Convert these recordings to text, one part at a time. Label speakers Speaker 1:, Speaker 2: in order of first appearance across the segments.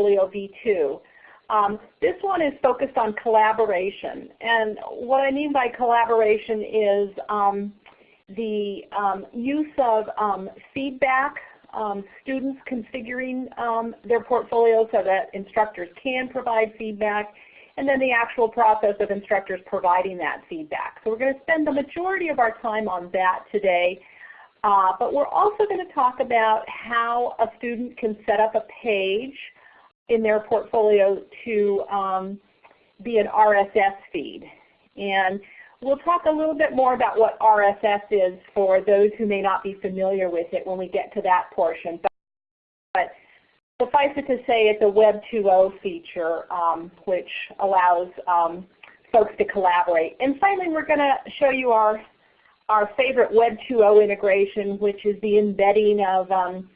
Speaker 1: ePortfolio V2. Um, this one is focused on collaboration. And what I mean by collaboration is um, the um, use of um, feedback, um, students configuring um, their portfolio so that instructors can provide feedback, and then the actual process of instructors providing that feedback. So we're going to spend the majority of our time on that today. Uh, but we're also going to talk about how a student can set up a page in their portfolio to um, be an RSS feed. And we'll talk a little bit more about what RSS is for those who may not be familiar with it when we get to that portion. But, but suffice it to say it's a Web 2.0 feature um, which allows um, folks to collaborate. And finally we're going to show you our, our favorite Web 2.0 integration which is the embedding of um,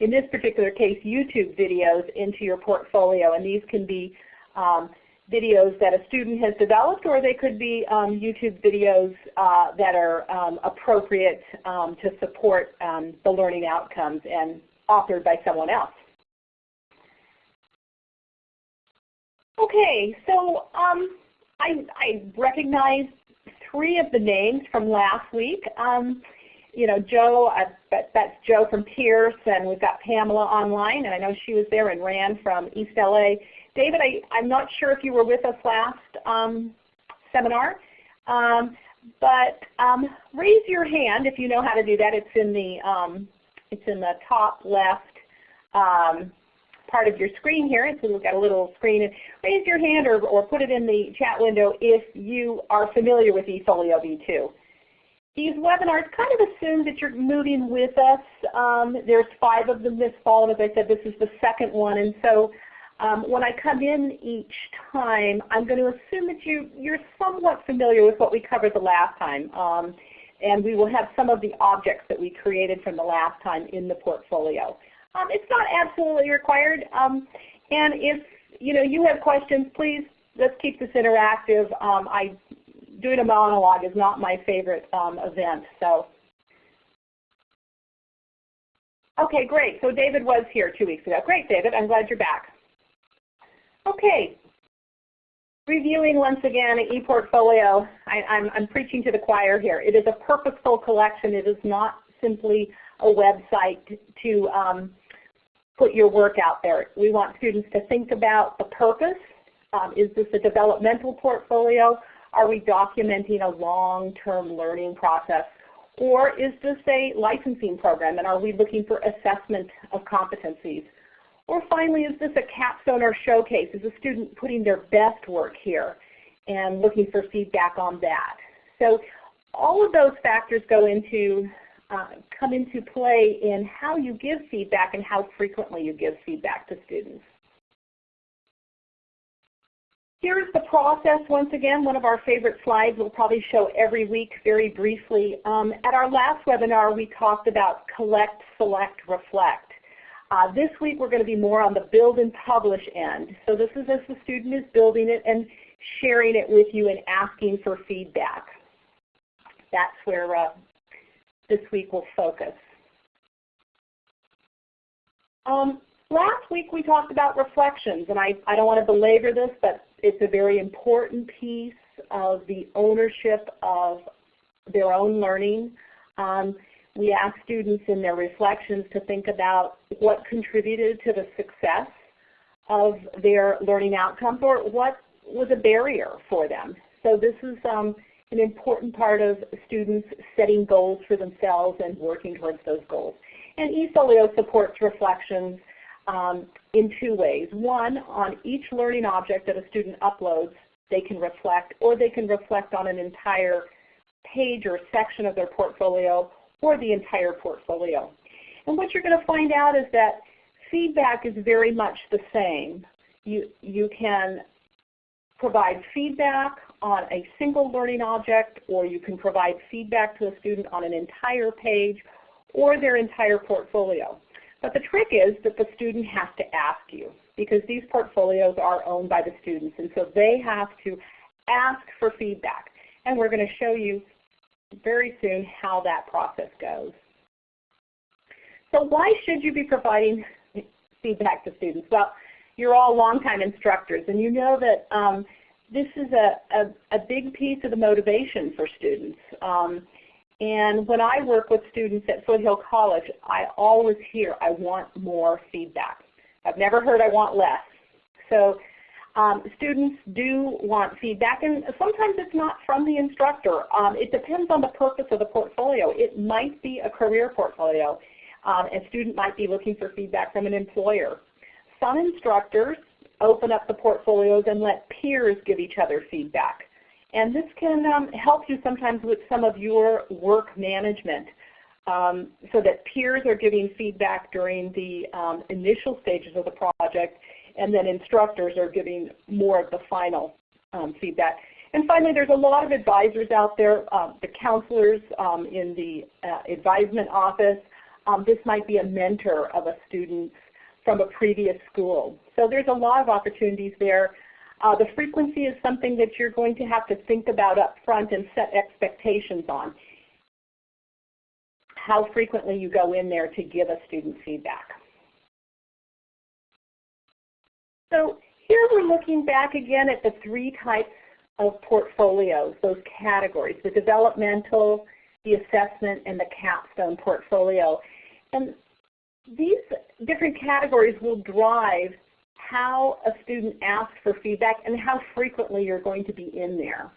Speaker 1: in this particular case, YouTube videos into your portfolio. And these can be um, videos that a student has developed or they could be um, YouTube videos uh, that are um, appropriate um, to support um, the learning outcomes and authored by someone else. Okay, so I, I recognize three of the names from last week. Um, you know, Joe, I that's Joe from Pierce, and we've got Pamela online, and I know she was there and ran from East LA. David, I, I'm not sure if you were with us last um, seminar, um, but um, raise your hand if you know how to do that. It's in the um, it's in the top left um, part of your screen here. So we've got a little screen. Raise your hand or, or put it in the chat window if you are familiar with eFolio V2. These webinars kind of assume that you're moving with us. Um, there's five of them this fall, and as I said, this is the second one. And so um, when I come in each time, I'm going to assume that you, you're somewhat familiar with what we covered the last time. Um, and we will have some of the objects that we created from the last time in the portfolio. Um, it's not absolutely required. Um, and if you know you have questions, please let's keep this interactive. Um, I doing a monologue is not my favorite um, event. So, okay, great. So David was here two weeks ago. Great, David. I'm glad you're back. Okay. Reviewing once again ePortfolio, I, I'm, I'm preaching to the choir here. It is a purposeful collection. It is not simply a website to um, put your work out there. We want students to think about the purpose. Um, is this a developmental portfolio are we documenting a long-term learning process? Or is this a licensing program and are we looking for assessment of competencies? Or finally, is this a capstone or showcase? Is a student putting their best work here and looking for feedback on that? So all of those factors go into, uh, come into play in how you give feedback and how frequently you give feedback to students. Here's the process once again, one of our favorite slides we'll probably show every week very briefly. Um, at our last webinar we talked about collect, select, reflect. Uh, this week we're going to be more on the build and publish end. So this is as the student is building it and sharing it with you and asking for feedback. That's where uh, this week will focus. Um, last week we talked about reflections, and I, I don't want to belabor this, but it's a very important piece of the ownership of their own learning. Um, we ask students in their reflections to think about what contributed to the success of their learning outcomes or what was a barrier for them. So this is um, an important part of students setting goals for themselves and working towards those goals. And eFolio supports reflections um, in two ways. One, on each learning object that a student uploads, they can reflect, or they can reflect on an entire page or section of their portfolio, or the entire portfolio. And what you're going to find out is that feedback is very much the same. You, you can provide feedback on a single learning object, or you can provide feedback to a student on an entire page or their entire portfolio. But the trick is that the student has to ask you because these portfolios are owned by the students and so they have to ask for feedback. And we're going to show you very soon how that process goes. So why should you be providing feedback to students? Well, you're all longtime instructors, and you know that um, this is a, a, a, big piece of the motivation for students. Um, and when I work with students at Foothill College, I always hear, I want more feedback. I've never heard I want less. So um, students do want feedback, and sometimes it's not from the instructor. Um, it depends on the purpose of the portfolio. It might be a career portfolio. Um, a student might be looking for feedback from an employer. Some instructors open up the portfolios and let peers give each other feedback. And this can um, help you sometimes with some of your work management um, so that peers are giving feedback during the um, initial stages of the project and then instructors are giving more of the final um, feedback. And finally, there's a lot of advisors out there, uh, the counselors um, in the uh, advisement office. This might be a mentor of a student from a previous school. So there's a lot of opportunities there. Uh, the frequency is something that you're going to have to think about up front and set expectations on. How frequently you go in there to give a student feedback. So here we're looking back again at the three types of portfolios, those categories, the developmental, the assessment, and the capstone portfolio. And these different categories will drive how a student asks for feedback and how frequently you're going to be in there.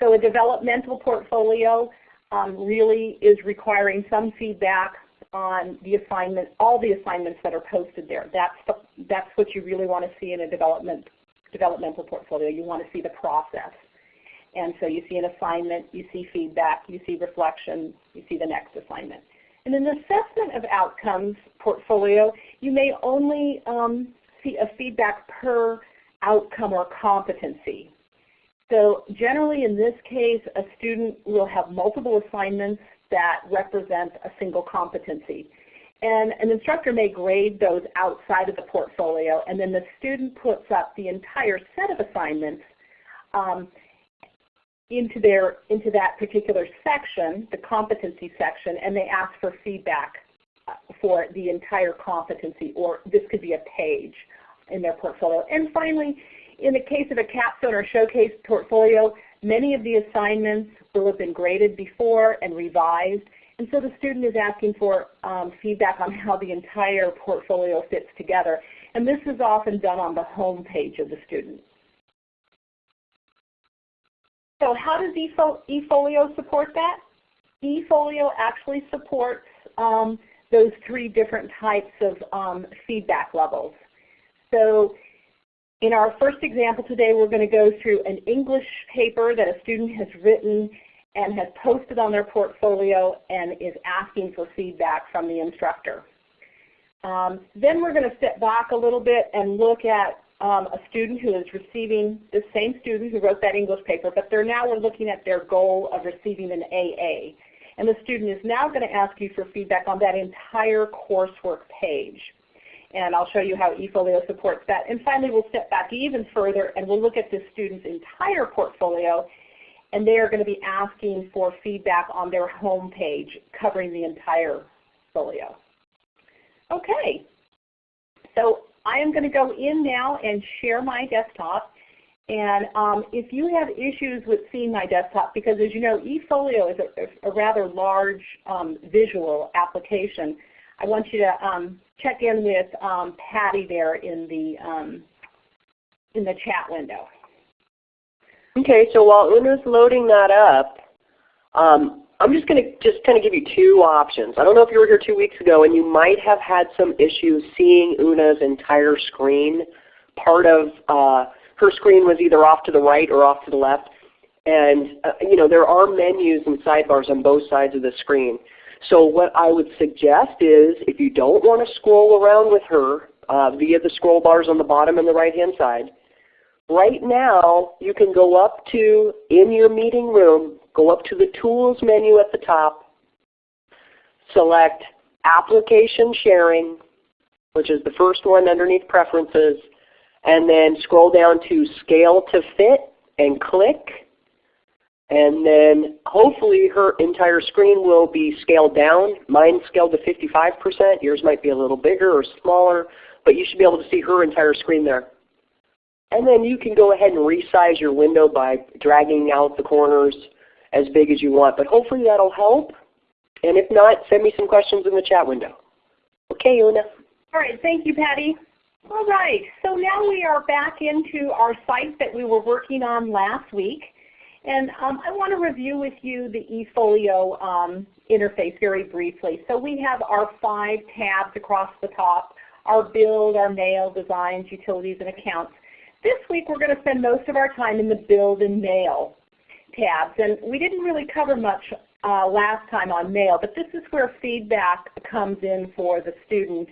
Speaker 1: So a developmental portfolio um, really is requiring some feedback on the assignment, all the assignments that are posted there. That's, the, that's what you really want to see in a development, developmental portfolio. You want to see the process. And so you see an assignment, you see feedback, you see reflection, you see the next assignment. In an assessment of outcomes portfolio, you may only um, a feedback per outcome or competency. So generally in this case, a student will have multiple assignments that represent a single competency. And an instructor may grade those outside of the portfolio, and then the student puts up the entire set of assignments um, into their into that particular section, the competency section, and they ask for feedback for the entire competency, or this could be a page in their portfolio. And finally, in the case of a capstone or showcase portfolio, many of the assignments will have been graded before and revised, and so the student is asking for um, feedback on how the entire portfolio fits together. And this is often done on the home page of the student. So how does eFolio support that? eFolio actually supports um, those three different types of um, feedback levels. So in our first example today, we're going to go through an English paper that a student has written and has posted on their portfolio and is asking for feedback from the instructor. Um, then we're going to step back a little bit and look at um, a student who is receiving, the same student who wrote that English paper, but they're now we're looking at their goal of receiving an AA. And the student is now going to ask you for feedback on that entire coursework page. And I'll show you how eFolio supports that. And finally, we'll step back even further and we'll look at the student's entire portfolio and they are going to be asking for feedback on their home page covering the entire folio. Okay, so I am going to go in now and share my desktop. And um, if you have issues with seeing my desktop, because as you know, eFolio is a, a rather large um, visual application, I want you to um, check in with um, Patty there in the, um, in the chat window.
Speaker 2: Okay, so while Una's loading that up, um, I'm just going to just kind of give you two options. I don't know if you were here two weeks ago and you might have had some issues seeing Una's entire screen. Part of uh, her screen was either off to the right or off to the left. And uh, you know there are menus and sidebars on both sides of the screen. So what I would suggest is if you don't want to scroll around with her uh, via the scroll bars on the bottom and the right hand side, right now you can go up to in your meeting room Go up to the Tools menu at the top, select Application Sharing, which is the first one underneath Preferences, and then scroll down to Scale to Fit and click. And then hopefully her entire screen will be scaled down. Mine scaled to 55%. Yours might be a little bigger or smaller. but you should be able to see her entire screen there. And then you can go ahead and resize your window by dragging out the corners as big as you want. But hopefully that'll help. And if not, send me some questions in the chat window. Okay, Una.
Speaker 1: All right, thank you, Patty. All right, so now we are back into our site that we were working on last week. And um, I want to review with you the eFolio um, interface very briefly. So we have our five tabs across the top, our build, our mail, designs, utilities, and accounts. This week we're going to spend most of our time in the build and mail tabs. And we didn't really cover much uh, last time on mail, but this is where feedback comes in for the student.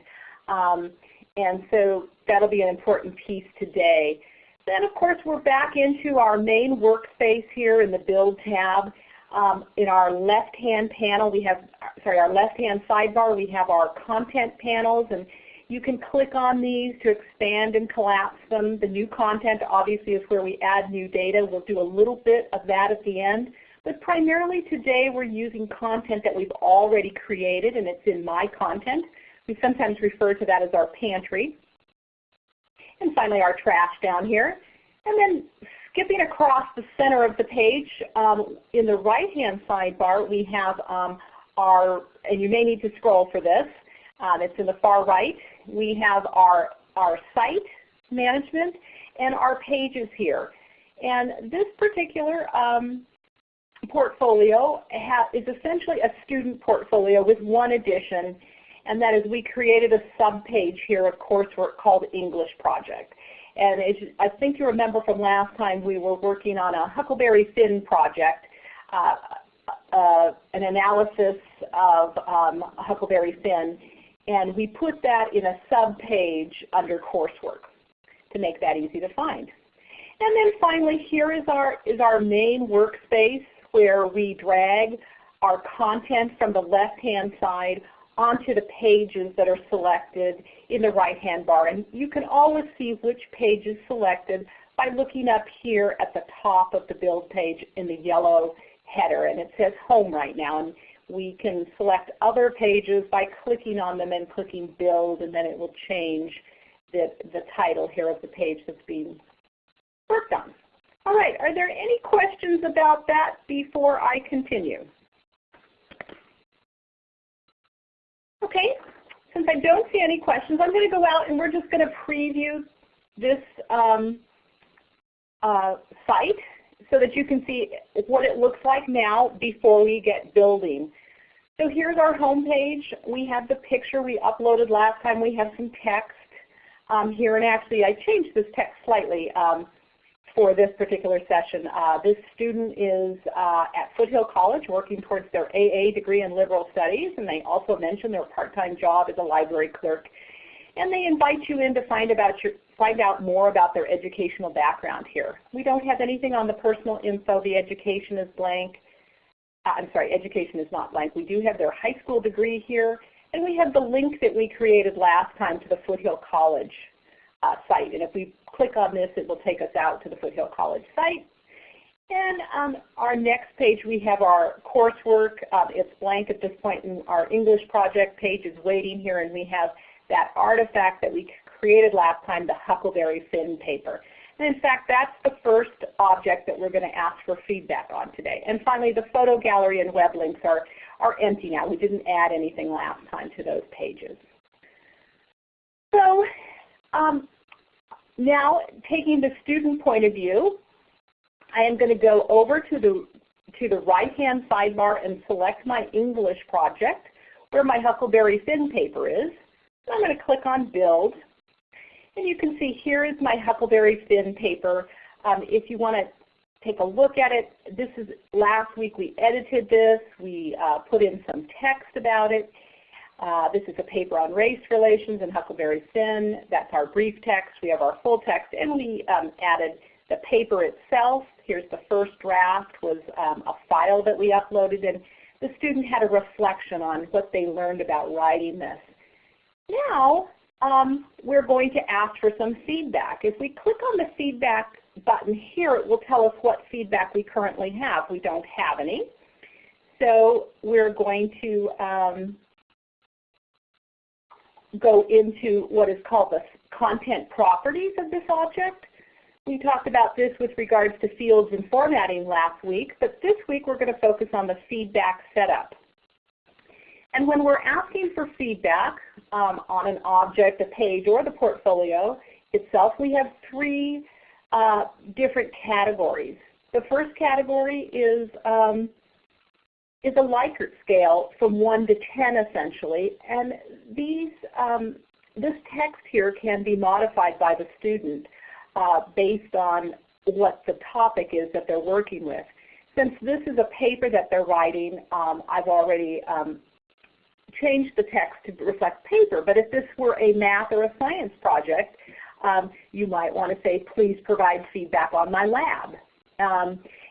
Speaker 1: Um, and so that'll be an important piece today. Then of course we're back into our main workspace here in the Build tab. Um, in our left-hand panel we have, sorry, our left-hand sidebar we have our content panels and you can click on these to expand and collapse them. The new content obviously is where we add new data. We'll do a little bit of that at the end. But primarily today we're using content that we've already created and it's in My Content. We sometimes refer to that as our pantry. And finally our trash down here. And then skipping across the center of the page, um, in the right-hand sidebar we have um, our, and you may need to scroll for this, um, it's in the far right. We have our, our site management and our pages here. And this particular um, portfolio is essentially a student portfolio with one addition, and that is we created a sub-page here of coursework called English Project. And I think you remember from last time, we were working on a Huckleberry Finn project, uh, uh, an analysis of um, Huckleberry Finn, and we put that in a sub-page under coursework to make that easy to find. And then finally, here is our, is our main workspace where we drag our content from the left-hand side onto the pages that are selected in the right-hand bar. And you can always see which page is selected by looking up here at the top of the build page in the yellow header. And it says home right now. And we can select other pages by clicking on them and clicking build and then it will change the, the title here of the page that's being worked on. All right, are there any questions about that before I continue? Okay, since I don't see any questions, I'm going to go out and we're just going to preview this um, uh, site so that you can see what it looks like now before we get building. So here's our home page. We have the picture we uploaded last time. We have some text um, here, and actually I changed this text slightly. Um, for this particular session. Uh, this student is uh, at Foothill College working towards their AA degree in liberal studies and they also mention their part-time job as a library clerk. And they invite you in to find, about your, find out more about their educational background here. We don't have anything on the personal info. The education is blank. Uh, I'm sorry, education is not blank. We do have their high school degree here and we have the link that we created last time to the Foothill College uh, site. And if we click on this, it will take us out to the Foothill College site. And um, our next page, we have our coursework. Um, it's blank at this point, and our English project page is waiting here, and we have that artifact that we created last time, the Huckleberry Finn paper. And in fact, that's the first object that we're going to ask for feedback on today. And finally, the photo gallery and web links are, are empty now. We didn't add anything last time to those pages. So um, now, taking the student point of view, I am going to go over to the, to the right-hand sidebar and select my English project where my Huckleberry Finn paper is. I'm going to click on Build. And you can see here is my Huckleberry Finn paper. Um, if you want to take a look at it, this is last week we edited this. We uh, put in some text about it. Uh, this is a paper on race relations in Huckleberry Finn. That's our brief text. We have our full text, and we um, added the paper itself. Here's the first draft was um, a file that we uploaded, and the student had a reflection on what they learned about writing this. Now um, we're going to ask for some feedback. If we click on the feedback button here, it will tell us what feedback we currently have. We don't have any. So we're going to um, go into what is called the content properties of this object. We talked about this with regards to fields and formatting last week, but this week we're going to focus on the feedback setup. And when we're asking for feedback um, on an object, a page, or the portfolio itself, we have three uh, different categories. The first category is um, is a Likert scale from 1 to 10 essentially, and these um, this text here can be modified by the student uh, based on what the topic is that they're working with. Since this is a paper that they're writing, um, I've already um, changed the text to reflect paper, but if this were a math or a science project, um, you might want to say, please provide feedback on my lab.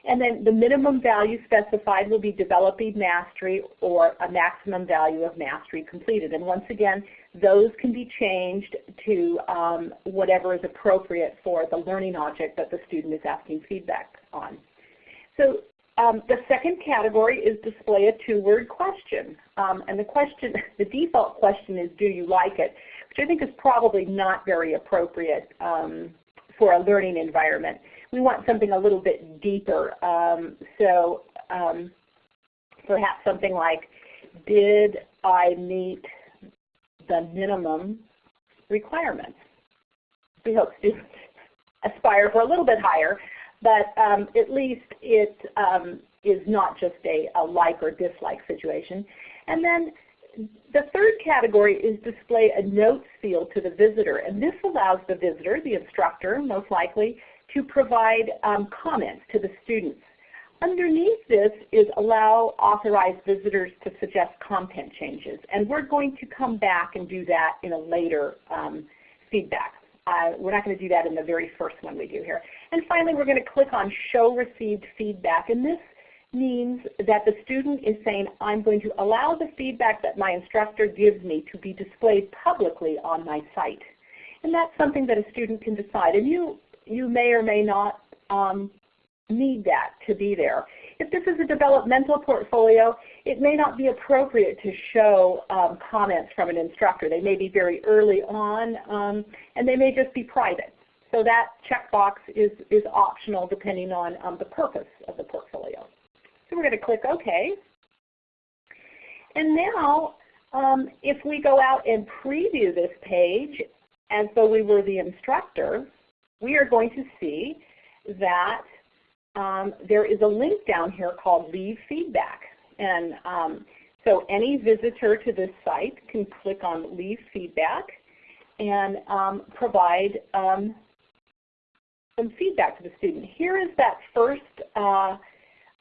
Speaker 1: And then the minimum value specified will be developing mastery or a maximum value of mastery completed. And once again, those can be changed to um, whatever is appropriate for the learning object that the student is asking feedback on. So um, the second category is display a two-word question. Um, and the question, the default question is, do you like it? Which I think is probably not very appropriate um, for a learning environment. We want something a little bit deeper. Um, so um, perhaps something like, did I meet the minimum requirements? We hope students aspire for a little bit higher, but um, at least it um, is not just a, a like or dislike situation. And then the third category is display a notes field to the visitor. And this allows the visitor, the instructor most likely, to provide um, comments to the students. Underneath this is allow authorized visitors to suggest content changes. And we're going to come back and do that in a later um, feedback. Uh, we're not going to do that in the very first one we do here. And finally, we're going to click on Show Received Feedback. And this means that the student is saying, I'm going to allow the feedback that my instructor gives me to be displayed publicly on my site. And that's something that a student can decide. And you, you may or may not um, need that to be there. If this is a developmental portfolio, it may not be appropriate to show um, comments from an instructor. They may be very early on, um, and they may just be private. So that checkbox is, is optional depending on um, the purpose of the portfolio. So we're going to click OK. And now um, if we go out and preview this page as though we were the instructor, we are going to see that um, there is a link down here called Leave Feedback. And um, so any visitor to this site can click on Leave Feedback and um, provide um, some feedback to the student. Here is that first uh,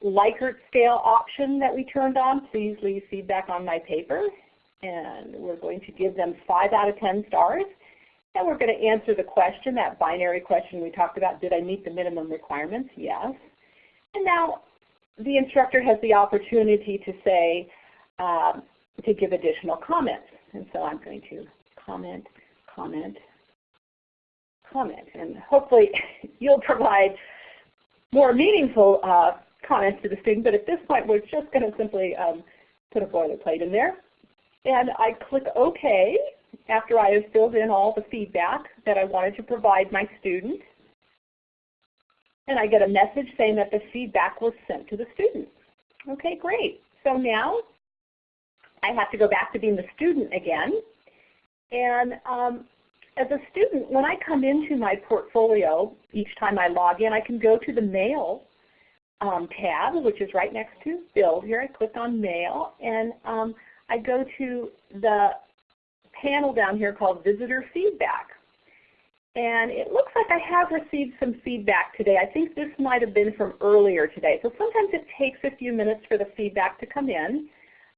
Speaker 1: Likert scale option that we turned on. Please leave feedback on my paper. And we're going to give them 5 out of 10 stars. And we're going to answer the question, that binary question we talked about, did I meet the minimum requirements? Yes. And now the instructor has the opportunity to say, um, to give additional comments. And so I'm going to comment, comment, comment. And hopefully you'll provide more meaningful uh, comments to the student. But at this point, we're just going to simply um, put a boilerplate in there. And I click OK after I have filled in all the feedback that I wanted to provide my student. And I get a message saying that the feedback was sent to the student. Okay, great. So now I have to go back to being the student again. And um, as a student, when I come into my portfolio, each time I log in, I can go to the Mail um, tab, which is right next to Build here. I click on Mail, and um, I go to the panel down here called Visitor Feedback. And it looks like I have received some feedback today. I think this might have been from earlier today. So sometimes it takes a few minutes for the feedback to come in.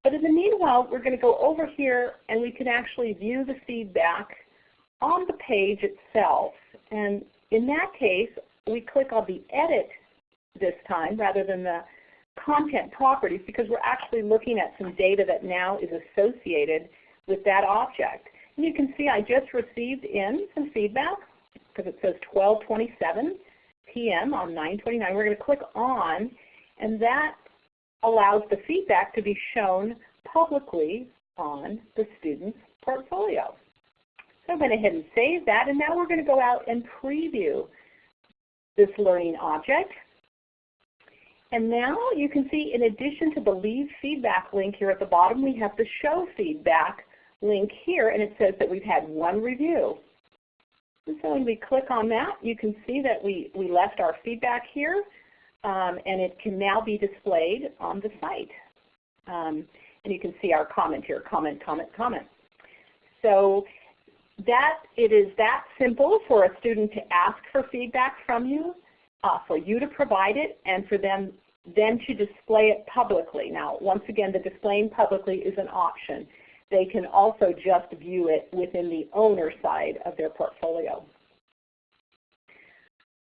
Speaker 1: But in the meanwhile, we're going to go over here and we can actually view the feedback on the page itself. And in that case, we click on the Edit this time rather than the content properties because we're actually looking at some data that now is associated with that object. And you can see I just received in some feedback because it says 1227 p.m. on 929. We're going to click on and that allows the feedback to be shown publicly on the student's portfolio. So I went ahead and saved that, and now we're going to go out and preview this learning object. And now you can see in addition to the Leave Feedback link here at the bottom, we have the Show Feedback link here, and it says that we've had one review. And so when we click on that, you can see that we, we left our feedback here, um, and it can now be displayed on the site. Um, and you can see our comment here, comment, comment, comment. So that it is that simple for a student to ask for feedback from you, uh, for you to provide it, and for them then to display it publicly. Now, once again, the displaying publicly is an option. They can also just view it within the owner side of their portfolio.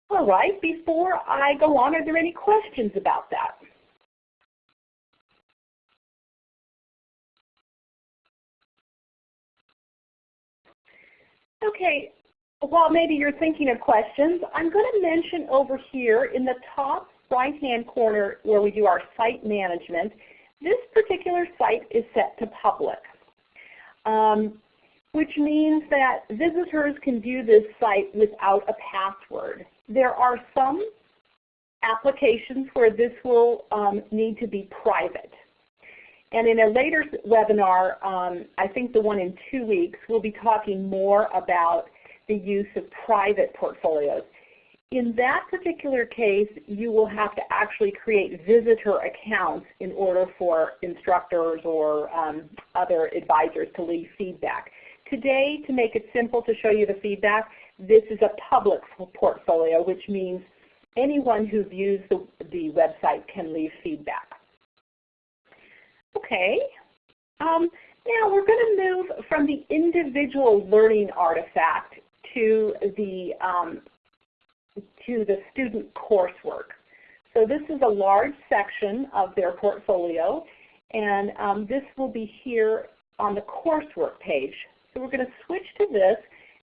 Speaker 1: All right, before I go on, are there any questions about that? Okay, while maybe you're thinking of questions, I'm going to mention over here in the top right-hand corner where we do our site management, this particular site is set to public, um, which means that visitors can view this site without a password. There are some applications where this will um, need to be private. And in a later webinar, um, I think the one in two weeks, we'll be talking more about the use of private portfolios. In that particular case, you will have to actually create visitor accounts in order for instructors or um, other advisors to leave feedback. Today, to make it simple to show you the feedback, this is a public portfolio, which means anyone who views the, the website can leave feedback. Okay. Um, now we're going to move from the individual learning artifact to the um, to the student coursework. So this is a large section of their portfolio, and um, this will be here on the coursework page. So we're going to switch to this,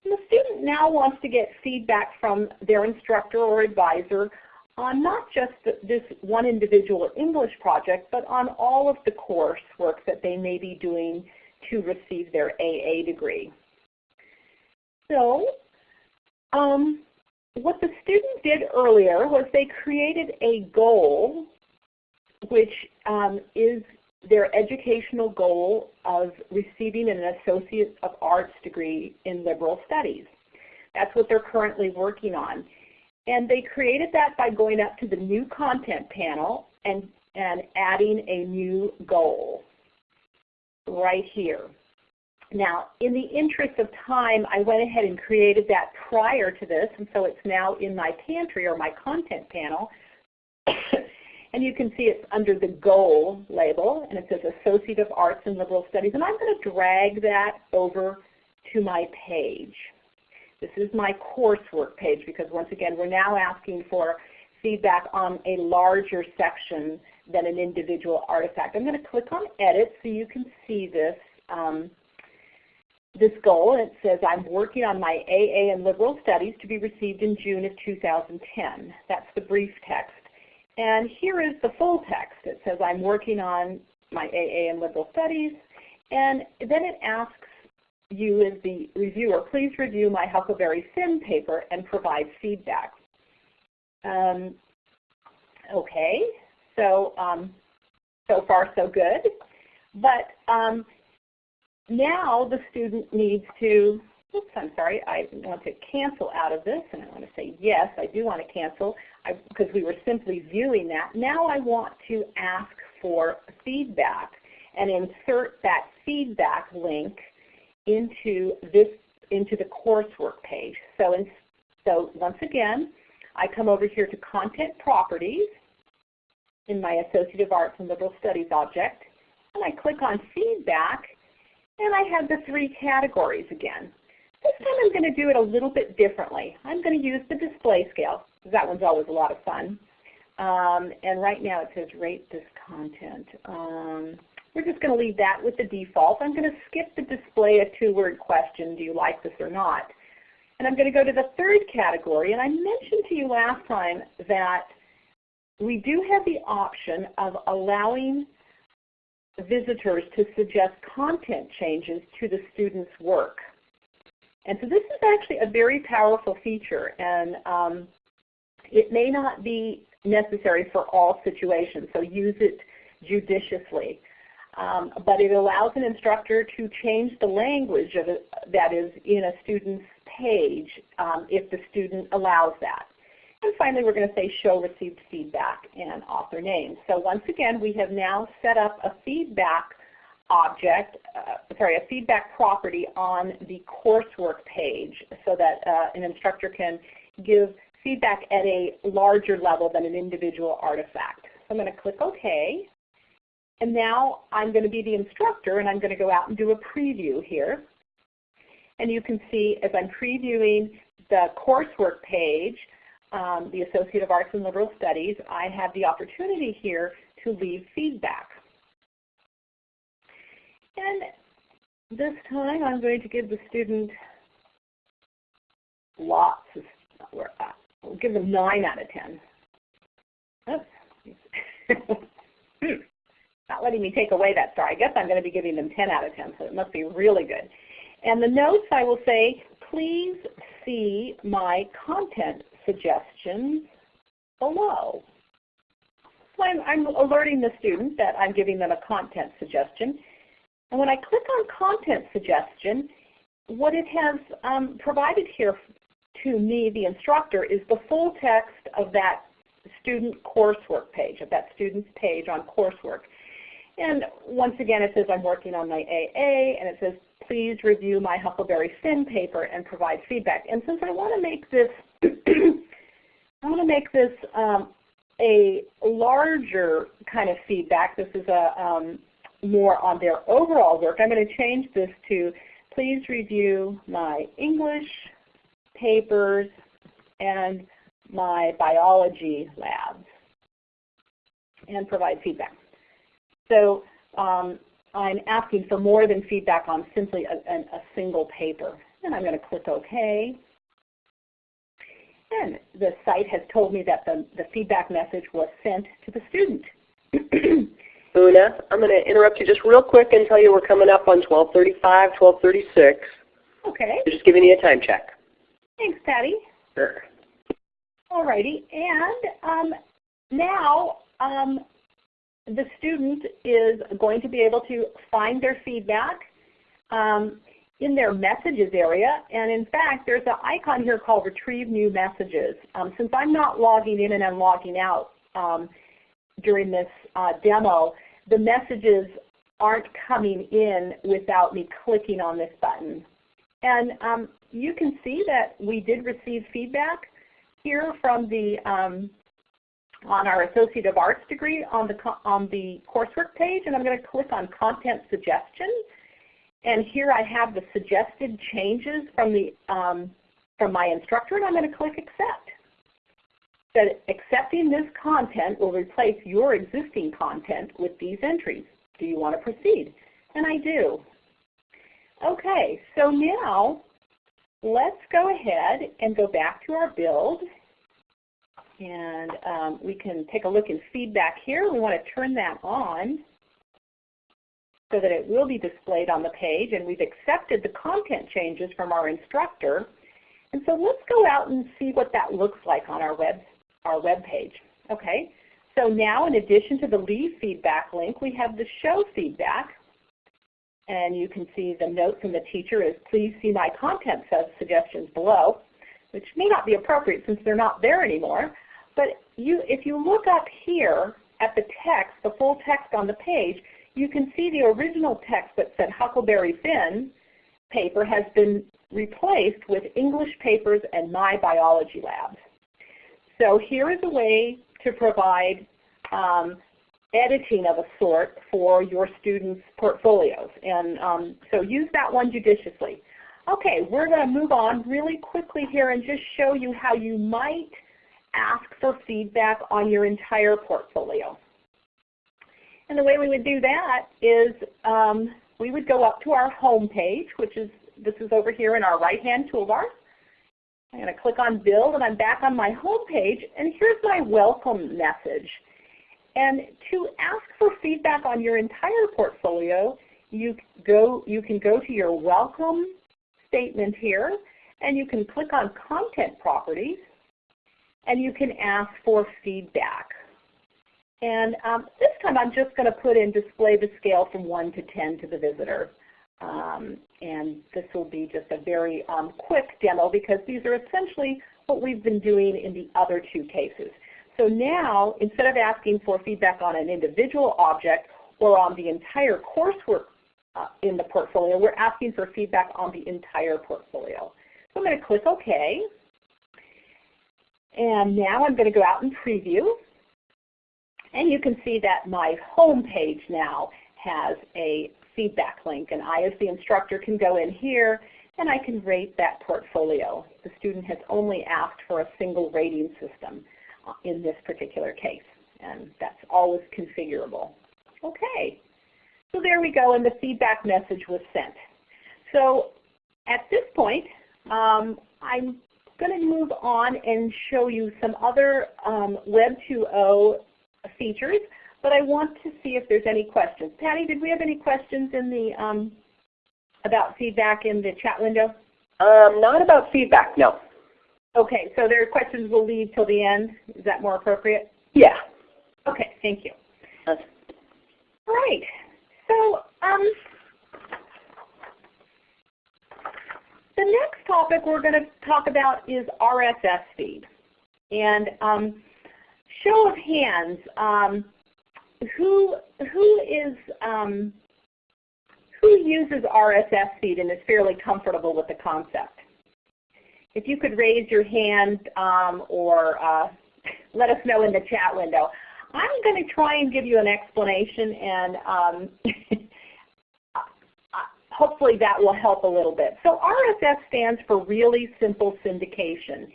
Speaker 1: and the student now wants to get feedback from their instructor or advisor on not just this one individual English project, but on all of the coursework that they may be doing to receive their AA degree. So um, what the student did earlier was they created a goal which um, is their educational goal of receiving an Associate of Arts degree in Liberal Studies. That's what they're currently working on. And they created that by going up to the new content panel and, and adding a new goal right here. Now, in the interest of time, I went ahead and created that prior to this, and so it's now in my pantry or my content panel. and you can see it's under the goal label, and it says Associate of Arts and Liberal Studies. And I'm going to drag that over to my page. This is my coursework page because once again, we're now asking for feedback on a larger section than an individual artifact. I'm going to click on Edit so you can see this um, this goal, and it says I'm working on my AA and Liberal Studies to be received in June of 2010. That's the brief text. And here is the full text. It says I'm working on my AA and Liberal Studies, and then it asks you as the reviewer, please review my Huckleberry Finn paper and provide feedback. Um, okay, so um, so far so good. But um, now the student needs to, oops, I'm sorry, I want to cancel out of this, and I want to say yes, I do want to cancel, because we were simply viewing that. Now I want to ask for feedback and insert that feedback link into this into the coursework page. So, in, so once again, I come over here to Content Properties in my Associate of Arts and Liberal Studies object, and I click on Feedback, and I have the three categories again. This time I'm going to do it a little bit differently. I'm going to use the display scale. That one's always a lot of fun. Um, and right now it says rate this content. Um, we're just going to leave that with the default. I'm going to skip the display a two-word question, do you like this or not? And I'm going to go to the third category. And I mentioned to you last time that we do have the option of allowing visitors to suggest content changes to the student's work. And so this is actually a very powerful feature, and um, it may not be necessary for all situations, so use it judiciously. Um, but it allows an instructor to change the language it, that is in a student's page um, if the student allows that. And finally, we're going to say show received feedback and author name. So once again, we have now set up a feedback object, uh, sorry, a feedback property on the coursework page so that uh, an instructor can give feedback at a larger level than an individual artifact. So I'm going to click OK. And now I'm going to be the instructor and I'm going to go out and do a preview here. And you can see as I'm previewing the coursework page, um, the Associate of Arts and Liberal Studies, I have the opportunity here to leave feedback. And this time I'm going to give the student lots of, we'll give them 9 out of 10. Oops. Hmm. Not letting me take away that star. I guess I'm going to be giving them 10 out of 10, so it must be really good. And the notes I will say, please see my content suggestions below. So I'm, I'm alerting the student that I'm giving them a content suggestion. And when I click on content suggestion, what it has um, provided here to me, the instructor, is the full text of that student coursework page, of that student's page on coursework. And once again, it says I'm working on my AA, and it says please review my Huckleberry Finn paper and provide feedback. And since I want to make this, I want to make this um, a larger kind of feedback. This is a um, more on their overall work. I'm going to change this to please review my English papers and my biology labs and provide feedback. So um, I'm asking for more than feedback on simply a, a, a single paper. And I'm going to click OK. And the site has told me that the, the feedback message was sent to the student.
Speaker 2: Una, I'm going to interrupt you just real quick and tell you we're coming up on 1235, 1236.
Speaker 1: Okay.
Speaker 2: just giving you a time check.
Speaker 1: Thanks, Patty.
Speaker 2: Sure.
Speaker 1: Alrighty, and um, now um, the student is going to be able to find their feedback um, in their messages area. And in fact, there's an icon here called Retrieve New Messages. Um, since I'm not logging in and I'm logging out um, during this uh, demo, the messages aren't coming in without me clicking on this button. And um, you can see that we did receive feedback here from the um, on our Associate of Arts degree on the, on the coursework page, and I'm going to click on Content Suggestions. And here I have the suggested changes from, the, um, from my instructor, and I'm going to click Accept. That accepting this content will replace your existing content with these entries. Do you want to proceed? And I do. Okay, so now let's go ahead and go back to our build and um, we can take a look in feedback here. We want to turn that on so that it will be displayed on the page. And we've accepted the content changes from our instructor. And so let's go out and see what that looks like on our web, our web page. Okay, so now in addition to the leave feedback link, we have the show feedback. And you can see the note from the teacher is please see my content suggestions below, which may not be appropriate since they're not there anymore. But you, if you look up here at the text, the full text on the page, you can see the original text that said Huckleberry Finn paper has been replaced with English papers and My Biology Labs. So here is a way to provide um, editing of a sort for your students' portfolios. And um, so use that one judiciously. Okay, we're going to move on really quickly here and just show you how you might ask for feedback on your entire portfolio. And the way we would do that is um, we would go up to our home page, which is this is over here in our right-hand toolbar. I'm going to click on Build, and I'm back on my home page. And here's my welcome message. And to ask for feedback on your entire portfolio, you, go, you can go to your Welcome statement here, and you can click on Content Properties, and you can ask for feedback. And um, this time I'm just going to put in display the scale from 1 to 10 to the visitor. Um, and this will be just a very um, quick demo because these are essentially what we've been doing in the other two cases. So now, instead of asking for feedback on an individual object or on the entire coursework uh, in the portfolio, we're asking for feedback on the entire portfolio. So I'm going to click OK. And now I'm going to go out and preview. And you can see that my home page now has a feedback link. And I, as the instructor, can go in here and I can rate that portfolio. The student has only asked for a single rating system uh, in this particular case. And that's always configurable. Okay, so there we go, and the feedback message was sent. So at this point, um, I'm going to move on and show you some other um, Web 2.0 features, but I want to see if there's any questions. Patty, did we have any questions in the um, about feedback in the chat window?
Speaker 2: Um, not about feedback, no.
Speaker 1: Okay, so there are questions we'll leave till the end. Is that more appropriate?
Speaker 2: Yeah.
Speaker 1: Okay, thank you. All right. So um, the next topic we're going to talk about is RSS feed. And um, show of hands, um, who who is um, who uses RSS feed and is fairly comfortable with the concept? If you could raise your hand um, or uh, let us know in the chat window. I'm going to try and give you an explanation and um, hopefully that will help a little bit. So RSS stands for Really Simple Syndication.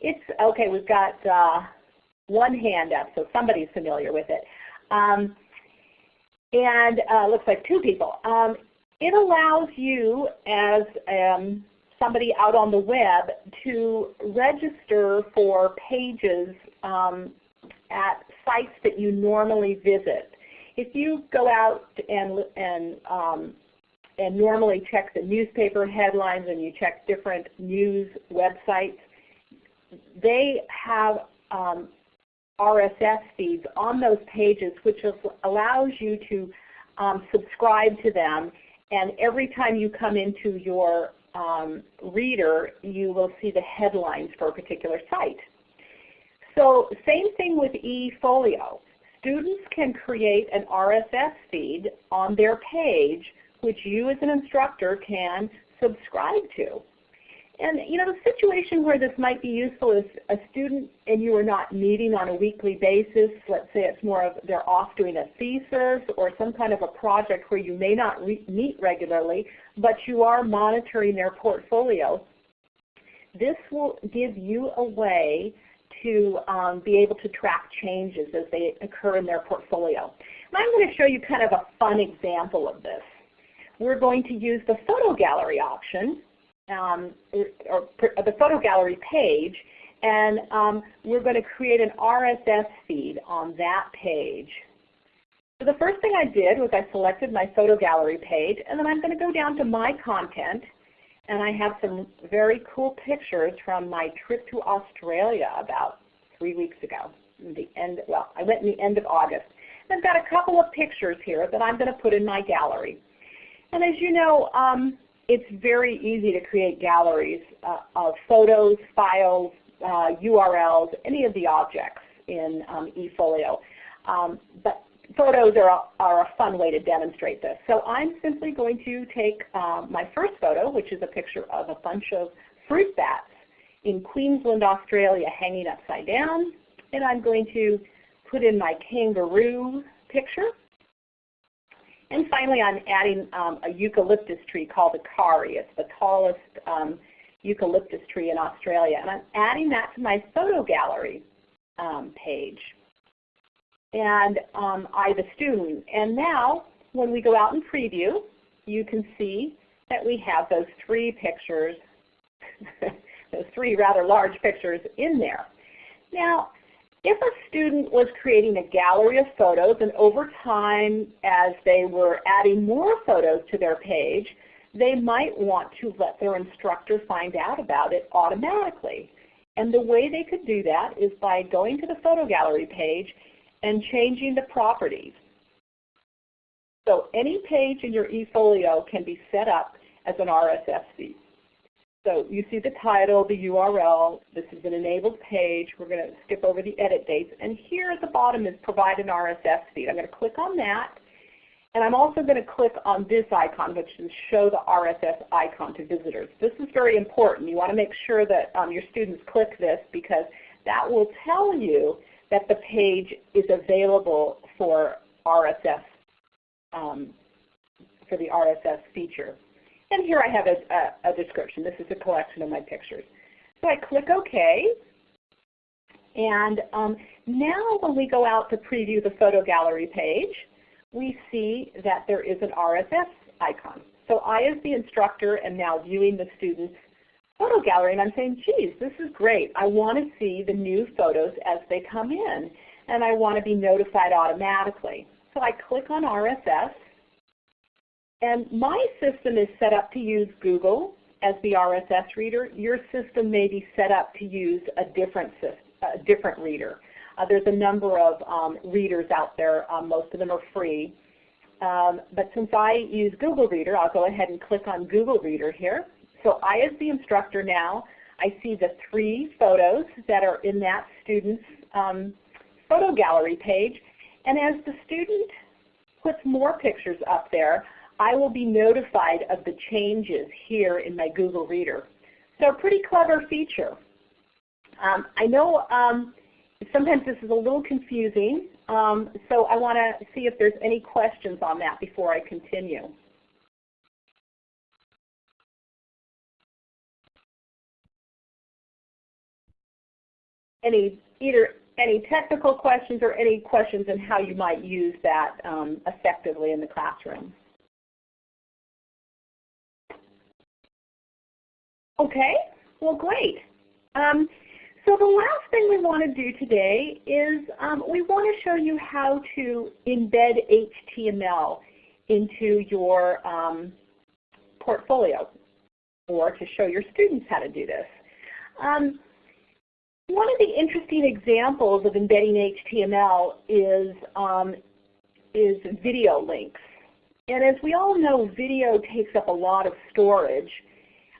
Speaker 1: It's, okay, we've got uh, one hand up, so somebody's familiar with it. Um, and uh, looks like two people. Um, it allows you as um, somebody out on the web to register for pages um, at sites that you normally visit. If you go out and, and, um, and normally check the newspaper headlines and you check different news websites, they have um, RSS feeds on those pages which allows you to um, subscribe to them and every time you come into your um, reader you will see the headlines for a particular site. So same thing with eFolio. Students can create an RSS feed on their page which you as an instructor can subscribe to. And you know, the situation where this might be useful is a student and you are not meeting on a weekly basis. Let's say it's more of they're off doing a thesis or some kind of a project where you may not re meet regularly, but you are monitoring their portfolio. This will give you a way to um, be able to track changes as they occur in their portfolio. And I'm going to show you kind of a fun example of this. We're going to use the photo gallery option um, or, the photo gallery page, and um, we're going to create an RSS feed on that page. So the first thing I did was I selected my photo gallery page, and then I'm going to go down to my content, and I have some very cool pictures from my trip to Australia about three weeks ago. The end, well, I went in the end of August. And I've got a couple of pictures here that I'm going to put in my gallery. And as you know, um, it's very easy to create galleries uh, of photos, files, uh, URLs, any of the objects in um, eFolio. Um, but photos are a, are a fun way to demonstrate this. So I'm simply going to take um, my first photo, which is a picture of a bunch of fruit bats in Queensland, Australia hanging upside down. And I'm going to put in my kangaroo picture. And finally, I'm adding um, a eucalyptus tree called a kauri. It's the tallest um, eucalyptus tree in Australia. And I'm adding that to my photo gallery um, page. And um, I, the student. And now, when we go out and preview, you can see that we have those three pictures, those three rather large pictures in there. Now, if a student was creating a gallery of photos and over time as they were adding more photos to their page, they might want to let their instructor find out about it automatically. And the way they could do that is by going to the photo gallery page and changing the properties. So any page in your eFolio can be set up as an RSS feed. So you see the title, the URL, this is an enabled page. We're going to skip over the edit dates. And here at the bottom is provide an RSS feed. I'm going to click on that. And I'm also going to click on this icon, which is show the RSS icon to visitors. This is very important. You want to make sure that um, your students click this because that will tell you that the page is available for RSS, um, for the RSS feature. And here I have a, a, a, description. This is a collection of my pictures. So I click OK. And um, now when we go out to preview the photo gallery page, we see that there is an RSS icon. So I, as the instructor, am now viewing the student's photo gallery, and I'm saying, geez, this is great. I want to see the new photos as they come in, and I want to be notified automatically. So I click on RSS, and my system is set up to use Google as the RSS reader. Your system may be set up to use a different, system, a different reader. Uh, there's a number of um, readers out there. Um, most of them are free. Um, but since I use Google Reader, I'll go ahead and click on Google Reader here. So I, as the instructor now, I see the three photos that are in that student's um, photo gallery page. And as the student puts more pictures up there, I will be notified of the changes here in my Google Reader. So a pretty clever feature. Um, I know um, sometimes this is a little confusing, um, so I want to see if there's any questions on that before I continue. Any either any technical questions or any questions on how you might use that um, effectively in the classroom. Okay, well great. Um, so the last thing we want to do today is um, we want to show you how to embed HTML into your um, portfolio or to show your students how to do this. Um, one of the interesting examples of embedding HTML is, um, is video links. And as we all know, video takes up a lot of storage.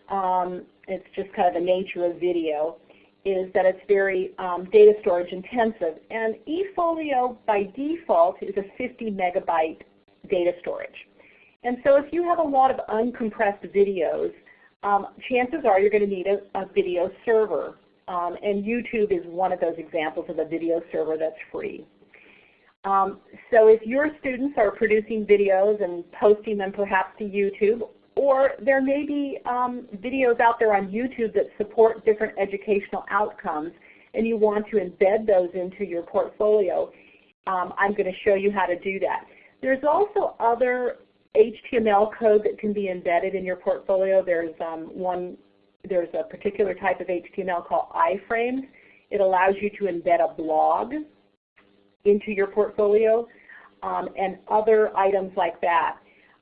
Speaker 1: Um, it's just kind of the nature of video, is that it's very um, data storage intensive. And eFolio by default is a 50 megabyte data storage. And so if you have a lot of uncompressed videos, um, chances are you're going to need a, a video server. Um, and YouTube is one of those examples of a video server that's free. Um, so if your students are producing videos and posting them perhaps to YouTube or there may be um, videos out there on YouTube that support different educational outcomes and you want to embed those into your portfolio. Um, I'm going to show you how to do that. There's also other HTML code that can be embedded in your portfolio. There's um, one, there's a particular type of HTML called iframes. It allows you to embed a blog into your portfolio um, and other items like that.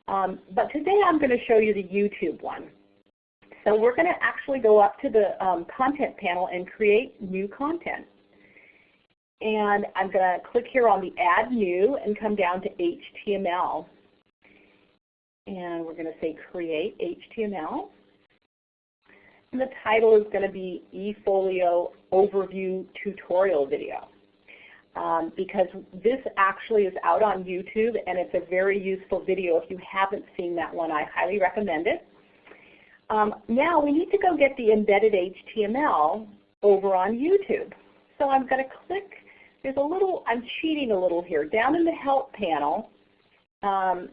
Speaker 1: Um, but today I'm going to show you the YouTube one. So we're going to actually go up to the um, content panel and create new content. And I'm going to click here on the Add New and come down to HTML. And we're going to say Create HTML. And the title is going to be eFolio Overview Tutorial Video um, because this actually is out on YouTube and it's a very useful video. If you haven't seen that one, I highly recommend it. Um, now we need to go get the embedded HTML over on YouTube. So I'm going to click, there's a little, I'm cheating a little here. Down in the help panel um,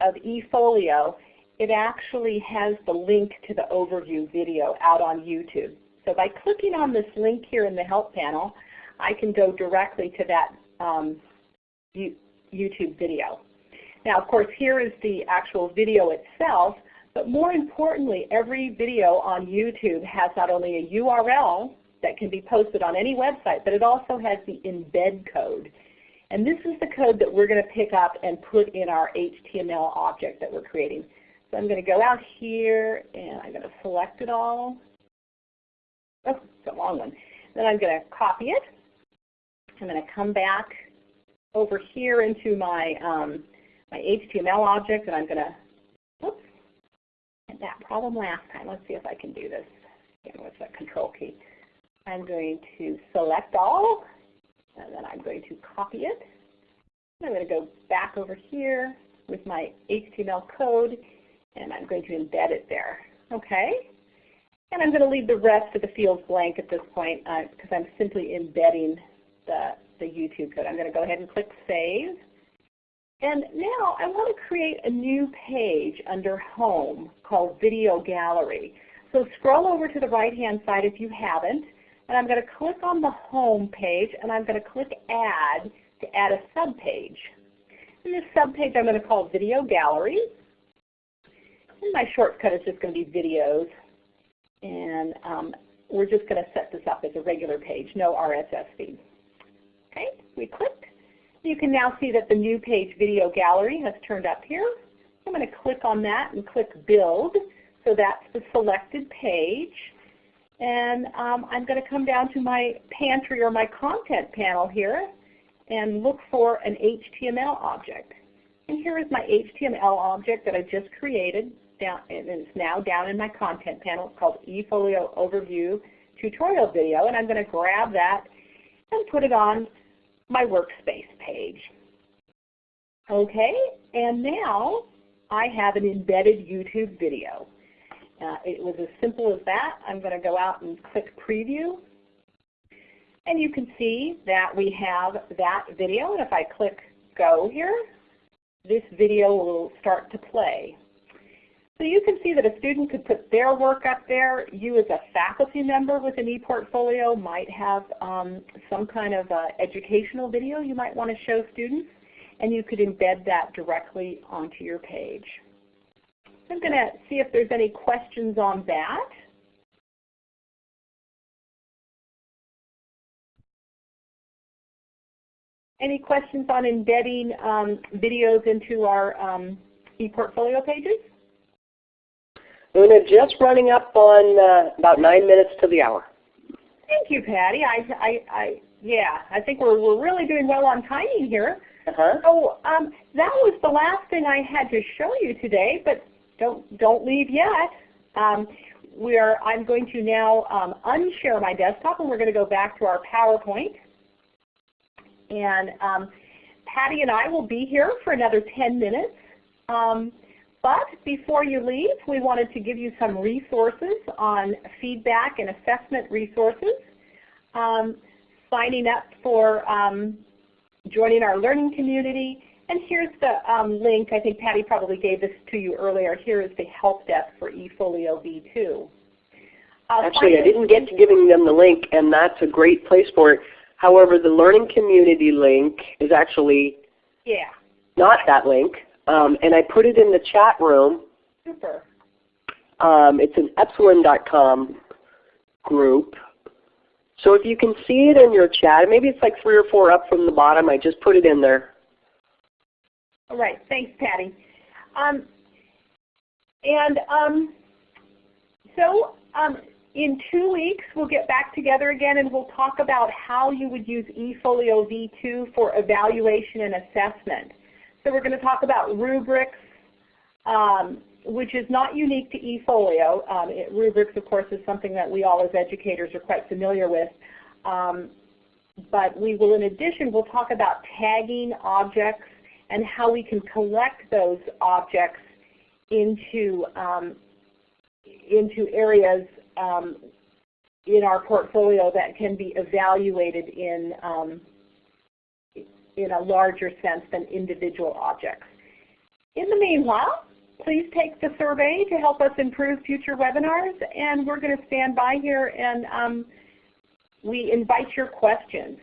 Speaker 1: of eFolio, it actually has the link to the overview video out on YouTube. So by clicking on this link here in the help panel, I can go directly to that um, YouTube video. Now of course here is the actual video itself, but more importantly every video on YouTube has not only a URL that can be posted on any website, but it also has the embed code. And this is the code that we're going to pick up and put in our HTML object that we're creating. So I'm going to go out here and I'm going to select it all. Oh, it's a long one. Then I'm going to copy it. I'm going to come back over here into my um, my HTML object, and I'm going to, whoops, had that problem last time. Let's see if I can do this again with the control key. I'm going to select all, and then I'm going to copy it. I'm going to go back over here with my HTML code, and I'm going to embed it there. Okay? And I'm going to leave the rest of the fields blank at this point because uh, I'm simply embedding the, the YouTube code. I'm going to go ahead and click Save. And now I want to create a new page under Home called Video Gallery. So scroll over to the right-hand side if you haven't, and I'm going to click on the Home page, and I'm going to click Add to add a subpage. And this subpage I'm going to call Video Gallery. And my shortcut is just going to be videos. And um, we're just going to set this up as a regular page, no RSS feed. Okay, we clicked. You can now see that the new page Video Gallery has turned up here. I'm going to click on that and click Build. So that's the selected page. And um, I'm going to come down to my pantry or my content panel here and look for an HTML object. And here is my HTML object that I just created, down, and it's now down in my content panel. It's called eFolio Overview Tutorial Video, and I'm going to grab that and put it on my workspace page. Okay, and now I have an embedded YouTube video. Uh, it was as simple as that. I'm going to go out and click Preview, and you can see that we have that video. And if I click go here, this video will start to play. So you can see that a student could put their work up there. You as a faculty member with an ePortfolio might have um, some kind of uh, educational video you might want to show students, and you could embed that directly onto your page. I'm going to see if there's any questions on that. Any questions on embedding um, videos into our um, ePortfolio pages?
Speaker 2: Una, just running up on uh, about nine minutes to the hour.
Speaker 1: Thank you, Patty. I, I, I, yeah, I think we're, we're really doing well on timing here.
Speaker 2: Uh-huh.
Speaker 1: So um, that was the last thing I had to show you today, but don't, don't leave yet. Um, we are, I'm going to now um, unshare my desktop and we're going to go back to our PowerPoint. And um, Patty and I will be here for another 10 minutes. But before you leave, we wanted to give you some resources on feedback and assessment resources. Um, signing up for um, joining our learning community. And here's the um, link. I think Patty probably gave this to you earlier. Here is the help desk for eFolio V2.
Speaker 2: Uh, Actually, I didn't get to giving them the link, and that's a great place for it. However, the learning community link is actually
Speaker 1: yeah.
Speaker 2: not that link. Um, and I put it in the chat room.
Speaker 1: Super.
Speaker 2: Um, it's an epsilon.com group. So if you can see it in your chat, maybe it's like three or four up from the bottom. I just put it in there.
Speaker 1: All right. Thanks, Patty. Um, and um, so um, in two weeks, we'll get back together again and we'll talk about how you would use eFolio V2 for evaluation and assessment. So we're going to talk about rubrics, um, which is not unique to eFolio. Um, it, rubrics, of course, is something that we all as educators are quite familiar with. Um, but we will, in addition, we'll talk about tagging objects and how we can collect those objects into, um, into areas um, in our portfolio that can be evaluated in um, in a larger sense than individual objects. In the meanwhile, please take the survey to help us improve future webinars, and we're going to stand by here and um, we invite your questions.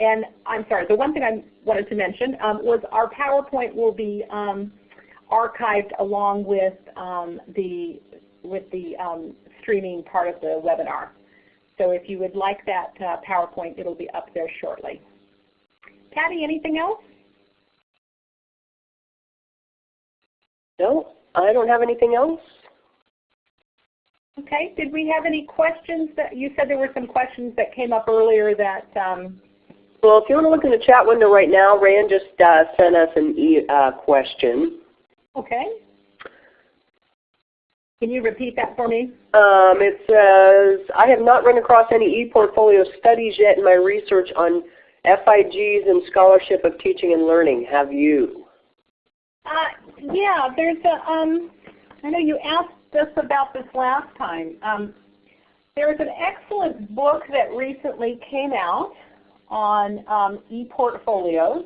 Speaker 1: And I'm sorry, the one thing I wanted to mention um, was our PowerPoint will be um, archived along with um, the with the um, streaming part of the webinar. So if you would like that uh, PowerPoint, it'll be up there shortly. Patty, anything else?
Speaker 2: No, I don't have anything else.
Speaker 1: Okay. Did we have any questions that you said there were some questions that came up earlier that um,
Speaker 2: Well, if you want to look in the chat window right now, Rand just uh, sent us an e uh, question.
Speaker 1: okay. Can you repeat that for me?
Speaker 2: Um, it says, I have not run across any e-portfolio studies yet in my research on FIGs and scholarship of teaching and learning. Have you?
Speaker 1: Uh, yeah, there's a, um, I know you asked us about this last time. Um, an excellent book that recently came out on um, e-portfolios.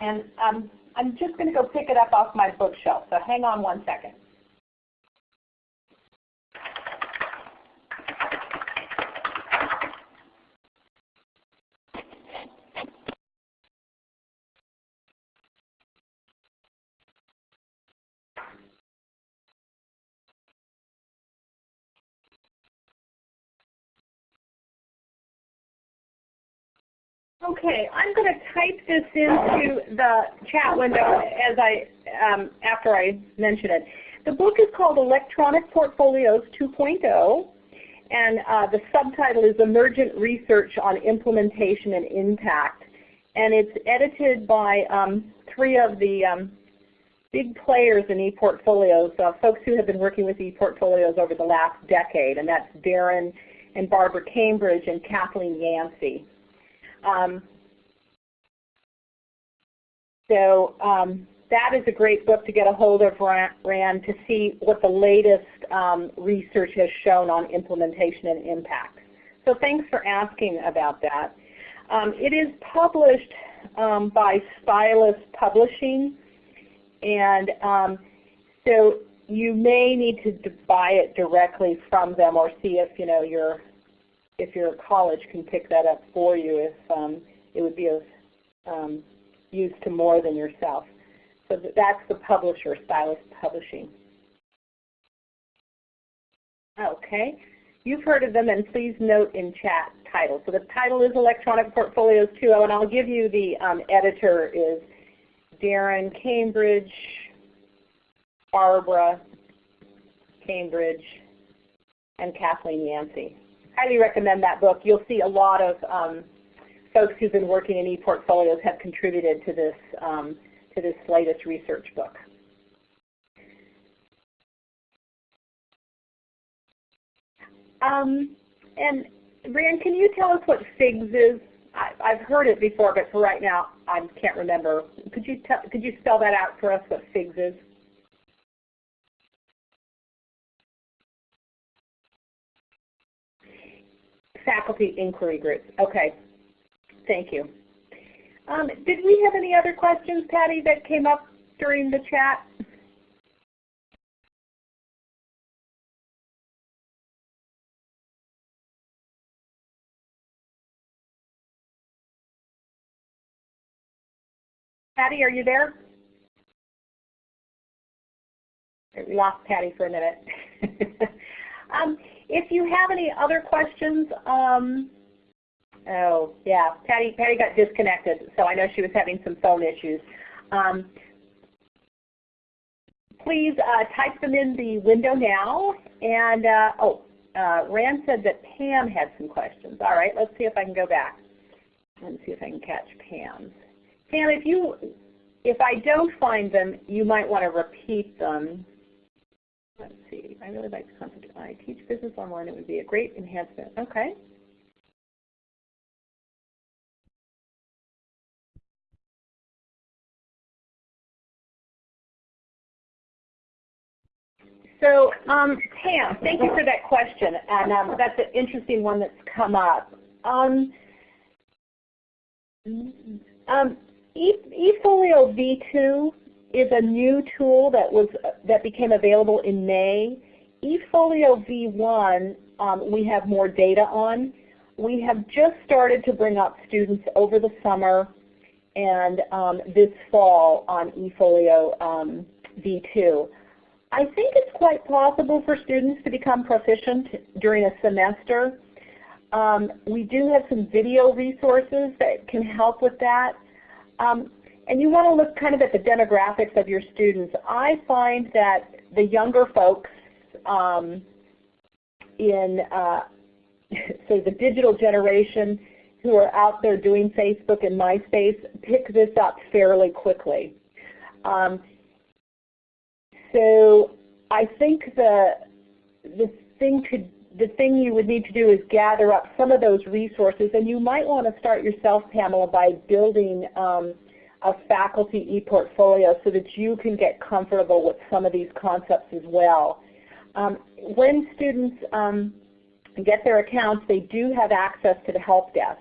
Speaker 1: And um, I'm just going to go pick it up off my bookshelf, so hang on one second. Okay, I'm going to type this into the chat window as I um, after I mention it. The book is called Electronic Portfolios 2.0, and uh, the subtitle is Emergent Research on Implementation and Impact. And it's edited by um, three of the um, big players in ePortfolios, uh, folks who have been working with ePortfolios over the last decade, and that's Darren and Barbara Cambridge and Kathleen Yancey. Um, so um, that is a great book to get a hold of, Rand, to see what the latest um, research has shown on implementation and impact. So thanks for asking about that. Um, it is published um, by Stylus Publishing, and um, so you may need to buy it directly from them or see if you know your if your college can pick that up for you if um, it would be of um, use to more than yourself. So that's the publisher, Stylus Publishing. Okay. You've heard of them, and please note in chat title. So the title is Electronic Portfolios 2.0, and I'll give you the um, editor is Darren Cambridge, Barbara Cambridge, and Kathleen Yancey highly recommend that book. You'll see a lot of um, folks who've been working in e-portfolios have contributed to this, um, to this latest research book. Um, and Rand, can you tell us what FIGS is? I, have heard it before, but for right now, I can't remember. Could you tell could you spell that out for us? What FIGS is? Faculty inquiry groups. Okay. Thank you. Um, did we have any other questions, Patty, that came up during the chat? Patty, are you there? We lost Patty for a minute. um, if you have any other questions, um, oh yeah, Patty, Patty got disconnected, so I know she was having some phone issues. Um, please uh, type them in the window now. And uh, oh, uh, Rand said that Pam had some questions. All right, let's see if I can go back. Let's see if I can catch Pam's. Pam, if you, if I don't find them, you might want to repeat them. Let's see. I really like the concept. I teach business online. It would be a great enhancement. Okay. So um, Pam, thank you for that question, and um, that's an interesting one that's come up. Um, um, eFolio V2 is a new tool that was that became available in May. eFolio V1 um, we have more data on. We have just started to bring up students over the summer and um, this fall on eFolio um, V2. I think it's quite possible for students to become proficient during a semester. Um, we do have some video resources that can help with that. Um, and you want to look kind of at the demographics of your students. I find that the younger folks um, in uh, so the digital generation who are out there doing Facebook and MySpace pick this up fairly quickly. Um, so I think the the thing to the thing you would need to do is gather up some of those resources, and you might want to start yourself, Pamela, by building um, a faculty e-portfolio so that you can get comfortable with some of these concepts as well. Um, when students um, get their accounts, they do have access to the help desk.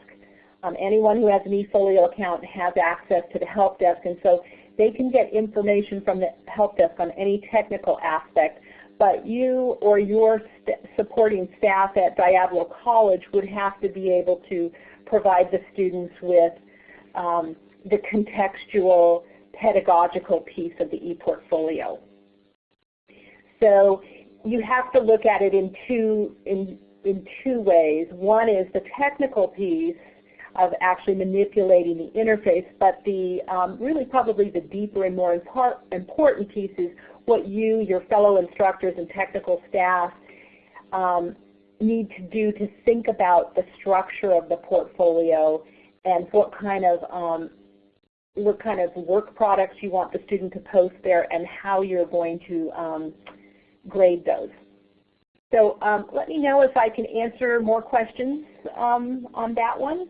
Speaker 1: Um, anyone who has an eFolio account has access to the help desk, and so they can get information from the help desk on any technical aspect, but you or your st supporting staff at Diablo College would have to be able to provide the students with um, the contextual pedagogical piece of the ePortfolio. So you have to look at it in two, in, in two ways. One is the technical piece of actually manipulating the interface, but the um, really probably the deeper and more important piece is what you, your fellow instructors and technical staff um, need to do to think about the structure of the portfolio and what kind of um, what kind of work products you want the student to post there and how you're going to um, grade those. So um, let me know if I can answer more questions um, on that one.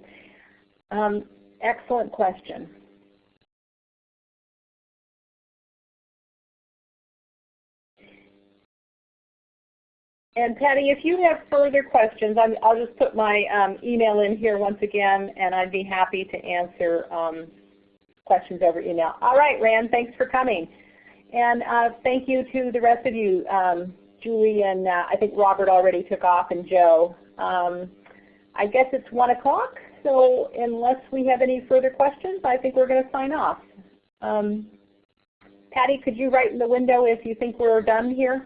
Speaker 1: Um, excellent question. And Patty, if you have further questions, i will just put my um, email in here once again, and I'd be happy to answer um, questions over email. All right, Rand, thanks for coming. And uh, thank you to the rest of you, um, Julie and uh, I think Robert already took off and Joe. Um, I guess it's 1 o'clock, so unless we have any further questions, I think we're going to sign off. Um, Patty, could you write in the window if you think we're done here?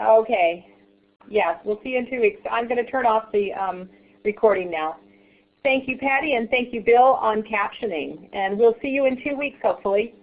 Speaker 1: Okay. Yes, we'll see you in two weeks. I'm going to turn off the um, recording now. Thank you, Patty, and thank you, Bill, on captioning. And we'll see you in two weeks, hopefully.